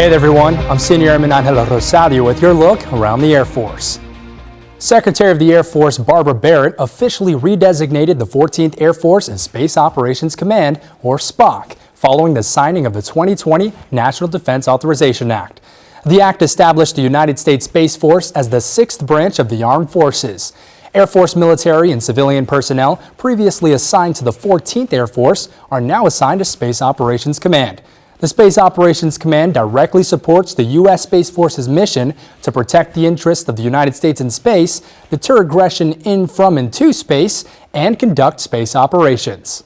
Hey everyone, I'm Senior Airman Angelo Rosario with your look around the Air Force. Secretary of the Air Force Barbara Barrett officially redesignated the 14th Air Force and Space Operations Command, or SPOC, following the signing of the 2020 National Defense Authorization Act. The act established the United States Space Force as the sixth branch of the armed forces. Air Force military and civilian personnel previously assigned to the 14th Air Force are now assigned to Space Operations Command. The Space Operations Command directly supports the U.S. Space Force's mission to protect the interests of the United States in space, deter aggression in, from, and to space, and conduct space operations.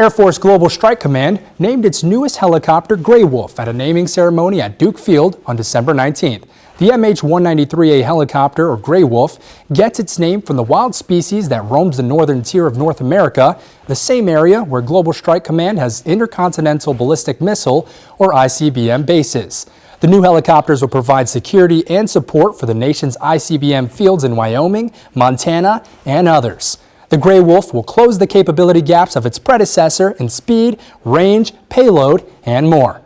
Air Force Global Strike Command named its newest helicopter Grey Wolf at a naming ceremony at Duke Field on December 19th. The MH-193A helicopter, or Grey Wolf, gets its name from the wild species that roams the northern tier of North America, the same area where Global Strike Command has Intercontinental Ballistic Missile, or ICBM, bases. The new helicopters will provide security and support for the nation's ICBM fields in Wyoming, Montana, and others. The Grey Wolf will close the capability gaps of its predecessor in speed, range, payload, and more.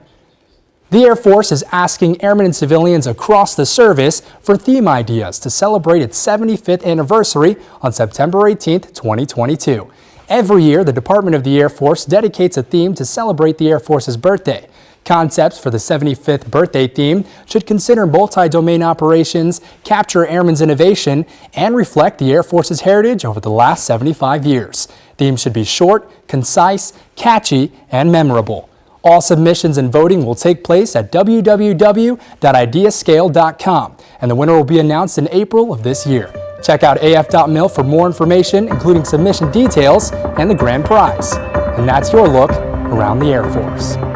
The Air Force is asking airmen and civilians across the service for theme ideas to celebrate its 75th anniversary on September 18, 2022. Every year, the Department of the Air Force dedicates a theme to celebrate the Air Force's birthday. Concepts for the 75th birthday theme should consider multi-domain operations, capture airmen's innovation, and reflect the Air Force's heritage over the last 75 years. Themes should be short, concise, catchy, and memorable. All submissions and voting will take place at www.ideascale.com, and the winner will be announced in April of this year. Check out af.mil for more information, including submission details and the grand prize. And that's your look around the Air Force.